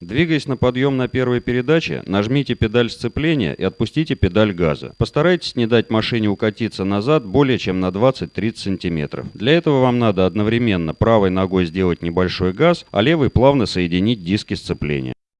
Двигаясь на подъем на первой передаче, нажмите педаль сцепления и отпустите педаль газа. Постарайтесь не дать машине укатиться назад более чем на 20-30 см. Для этого вам надо одновременно правой ногой сделать небольшой газ, а левой плавно соединить диски сцепления.